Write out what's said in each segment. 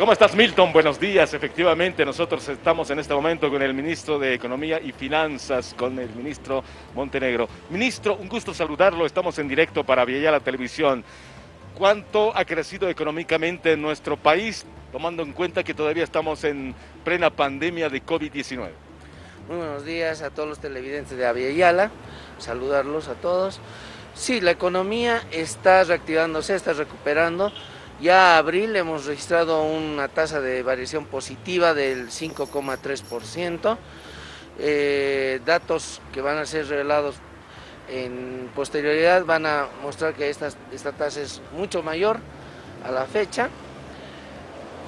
¿Cómo estás, Milton? Buenos días. Efectivamente, nosotros estamos en este momento con el ministro de Economía y Finanzas, con el ministro Montenegro. Ministro, un gusto saludarlo. Estamos en directo para la Televisión. ¿Cuánto ha crecido económicamente en nuestro país, tomando en cuenta que todavía estamos en plena pandemia de COVID-19? Muy buenos días a todos los televidentes de Aviala. Saludarlos a todos. Sí, la economía está reactivándose, está recuperando. Ya abril hemos registrado una tasa de variación positiva del 5,3%. Eh, datos que van a ser revelados en posterioridad van a mostrar que esta, esta tasa es mucho mayor a la fecha.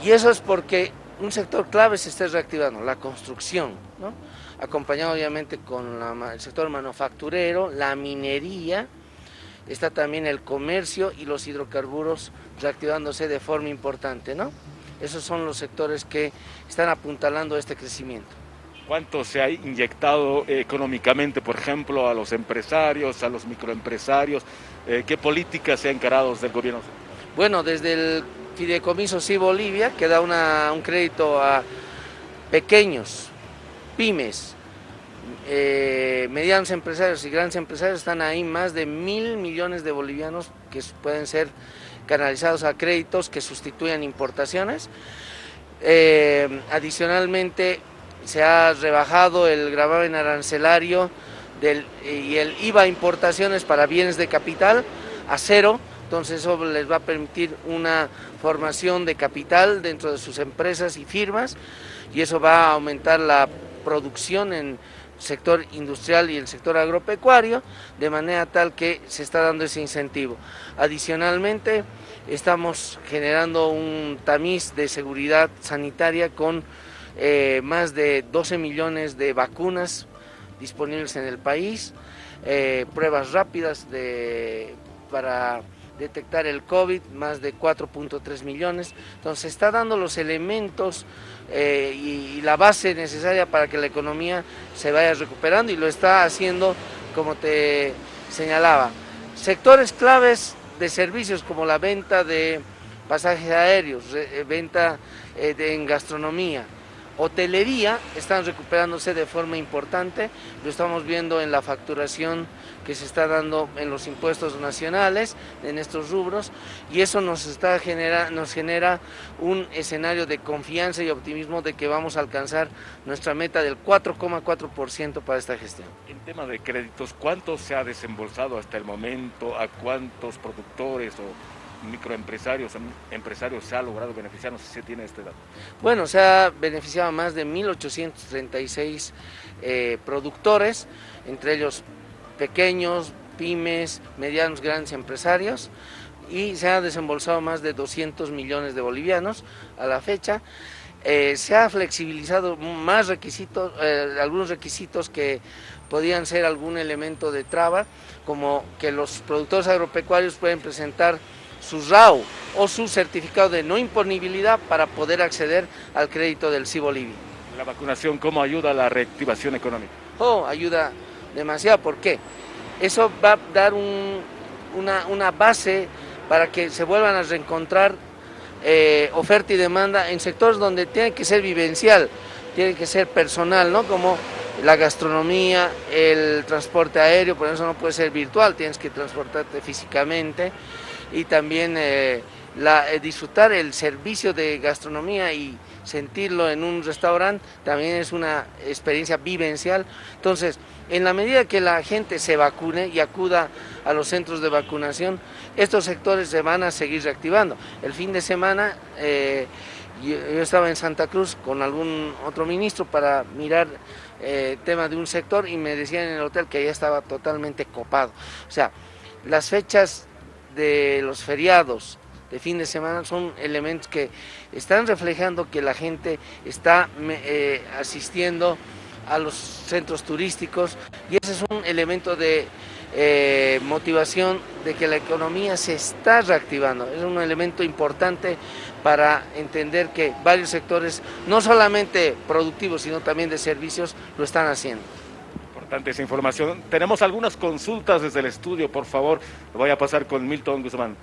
Y eso es porque un sector clave se está reactivando, la construcción, acompañado obviamente con el sector manufacturero, la minería, está también el comercio y los hidrocarburos reactivándose de forma importante, ¿no? Esos son los sectores que están apuntalando este crecimiento. ¿Cuánto se ha inyectado económicamente, por ejemplo, a los empresarios, a los microempresarios? Eh, ¿Qué políticas se han encarado desde el gobierno? Bueno, desde el Fideicomiso Sí Bolivia, que da un crédito a pequeños, pymes, eh, medianos empresarios y grandes empresarios, están ahí más de mil millones de bolivianos que pueden ser canalizados a créditos que sustituyan importaciones. Eh, adicionalmente, se ha rebajado el gravamen arancelario del, y el IVA importaciones para bienes de capital a cero, entonces eso les va a permitir una formación de capital dentro de sus empresas y firmas y eso va a aumentar la producción en sector industrial y el sector agropecuario, de manera tal que se está dando ese incentivo. Adicionalmente, estamos generando un tamiz de seguridad sanitaria con eh, más de 12 millones de vacunas disponibles en el país, eh, pruebas rápidas de, para detectar el COVID, más de 4.3 millones. Entonces, está dando los elementos eh, y, la base necesaria para que la economía se vaya recuperando y lo está haciendo como te señalaba. Sectores claves de servicios como la venta de pasajes aéreos, eh, venta eh, en gastronomía, hotelería están recuperándose de forma importante, lo estamos viendo en la facturación que se está dando en los impuestos nacionales, en estos rubros, y eso nos, está genera, nos genera un escenario de confianza y optimismo de que vamos a alcanzar nuestra meta del 4,4% para esta gestión. En tema de créditos, ¿cuánto se ha desembolsado hasta el momento? ¿A cuántos productores o microempresarios, empresarios se ha logrado beneficiar? No sé si tiene este dato. Bueno, se ha beneficiado a más de 1.836 eh, productores, entre ellos pequeños, pymes, medianos, grandes empresarios, y se ha desembolsado más de 200 millones de bolivianos a la fecha. Eh, se ha flexibilizado más requisitos, eh, algunos requisitos que podían ser algún elemento de traba, como que los productores agropecuarios pueden presentar su RAU o su certificado de no imponibilidad para poder acceder al crédito del CI Bolivia. ¿La vacunación cómo ayuda a la reactivación económica? Oh, ayuda demasiado, ¿por qué? Eso va a dar una, una, base para que se vuelvan a reencontrar eh, oferta y demanda en sectores donde tiene que ser vivencial, tiene que ser personal, ¿no? Como la gastronomía, el transporte aéreo, por eso no puede ser virtual, tienes que transportarte físicamente y también eh, eh, disfrutar el servicio de gastronomía y sentirlo en un restaurante también es una experiencia vivencial. Entonces, en la medida que la gente se vacune y acuda a los centros de vacunación, estos sectores se van a seguir reactivando. El fin de semana eh, yo, estaba en Santa Cruz con algún otro ministro para mirar el tema de un sector y me decían en el hotel que ya estaba totalmente copado. O sea, las fechas de los feriados de fin de semana son elementos que están reflejando que la gente está eh, asistiendo a los centros turísticos y ese es un elemento de eh, motivación de que la economía se está reactivando. Es un elemento importante para entender que varios sectores, no solamente productivos, sino también de servicios, lo están haciendo esa información. Tenemos algunas consultas desde el estudio, por favor. Lo voy a pasar con Milton Guzmán.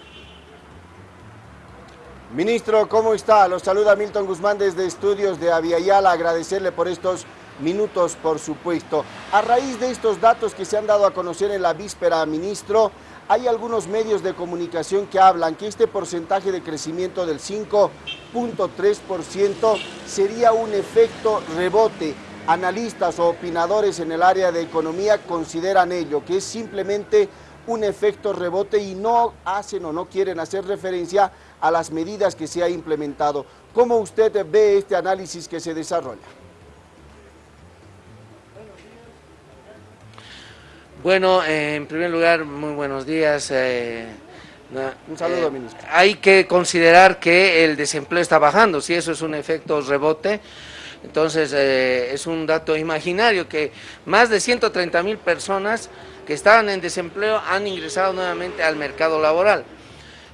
Ministro, ¿cómo está? Los saluda Milton Guzmán desde Estudios de Aviala. Agradecerle por estos minutos, por supuesto. A raíz de estos datos que se han dado a conocer en la víspera, ministro, hay algunos medios de comunicación que hablan que este porcentaje de crecimiento del 5.3% sería un efecto rebote. Analistas o opinadores en el área de economía consideran ello, que es simplemente un efecto rebote y no hacen o no quieren hacer referencia a las medidas que se ha implementado. ¿Cómo usted ve este análisis que se desarrolla? Bueno, eh, en primer lugar, muy buenos días. Eh, un saludo, eh, ministro. Hay que considerar que el desempleo está bajando, si eso es un efecto rebote, entonces es un dato imaginario que más de 130 mil personas que estaban en desempleo han ingresado nuevamente al mercado laboral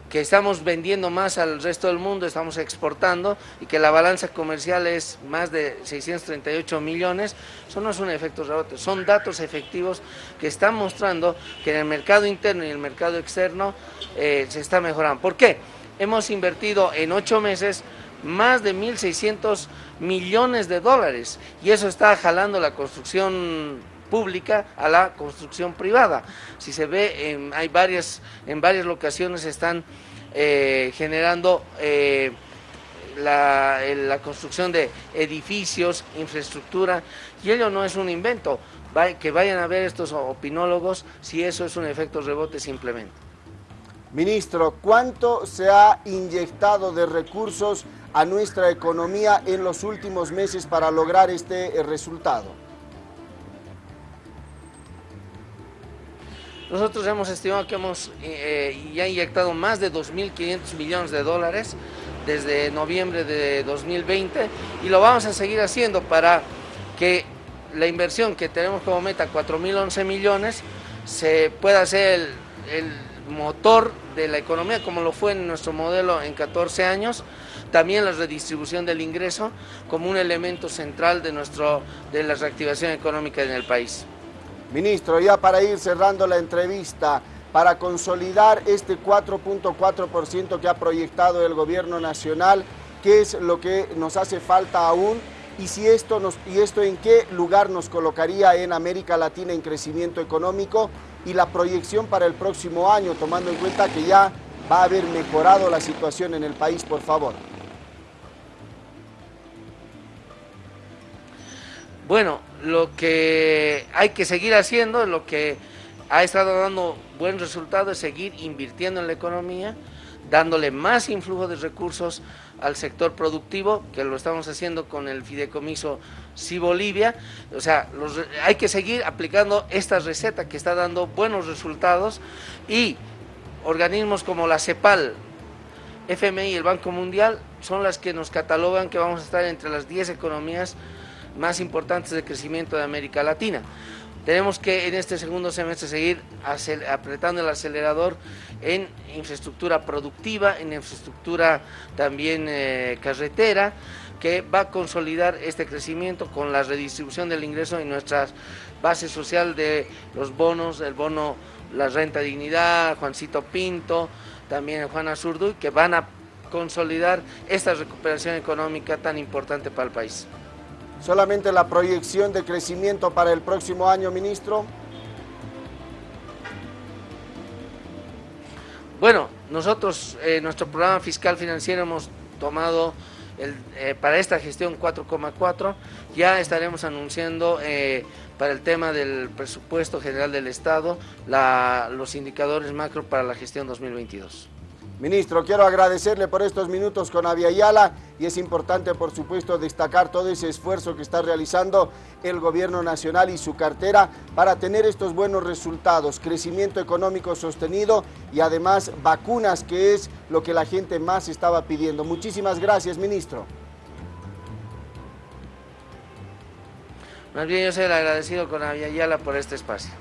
que estamos vendiendo más al resto del mundo, estamos exportando y que la balanza comercial es más de 638 millones, eso no es un efecto rebote, son datos efectivos que están mostrando que en el mercado interno y el mercado externo eh, se está mejorando. ¿Por qué? Hemos invertido en ocho meses más de 1.600 millones de dólares y eso está jalando la construcción pública a la construcción privada. Si se ve, hay varias, en varias locaciones están eh, generando eh, la, la, construcción de edificios, infraestructura, y ello no es un invento. que vayan a ver estos opinólogos si eso es un efecto rebote simplemente. Ministro, ¿cuánto se ha inyectado de recursos a nuestra economía en los últimos meses para lograr este resultado? Nosotros hemos estimado que hemos eh, ya inyectado más de 2.500 millones de dólares desde noviembre de 2020 y lo vamos a seguir haciendo para que la inversión que tenemos como meta, 4.011 millones, se pueda hacer el, el motor de la economía como lo fue en nuestro modelo en 14 años, también la redistribución del ingreso como un elemento central de, nuestro, de la reactivación económica en el país. Ministro, ya para ir cerrando la entrevista, para consolidar este 4.4% que ha proyectado el gobierno nacional, ¿qué es lo que nos hace falta aún? Y, si esto ¿Y esto en qué lugar nos colocaría en América Latina en crecimiento económico? Y la proyección para el próximo año, tomando en cuenta que ya va a haber mejorado la situación en el país, por favor. Bueno, lo que hay que seguir haciendo, lo que ha estado dando buen resultado es seguir invirtiendo en la economía, dándole más influjo de recursos al sector productivo, que lo estamos haciendo con el fideicomiso Sí Bolivia. O sea, hay que seguir aplicando esta receta que está dando buenos resultados y organismos como la CEPAL, FMI y el Banco Mundial son las que nos catalogan que vamos a estar entre las 10 economías más importantes de crecimiento de América Latina. Tenemos que en este segundo semestre seguir apretando el acelerador en infraestructura productiva, en infraestructura también eh, carretera, que va a consolidar este crecimiento con la redistribución del ingreso en nuestra base social de los bonos, el bono, la renta dignidad, Juancito Pinto, también Juana Zurduy, que van a consolidar esta recuperación económica tan importante para el país solamente la proyección de crecimiento para el próximo año, ministro? Bueno, nosotros, eh, nuestro programa fiscal financiero hemos tomado eh, para esta gestión 4,4, ya estaremos anunciando eh, para el tema del presupuesto general del Estado los indicadores macro para la gestión 2022. Ministro, quiero agradecerle por estos minutos con Aviala y es importante, por supuesto, destacar todo ese esfuerzo que está realizando el gobierno nacional y su cartera para tener estos buenos resultados, crecimiento económico sostenido y además vacunas, que es lo que la gente más estaba pidiendo. Muchísimas gracias, ministro. Más bien yo el agradecido con Aviala por este espacio.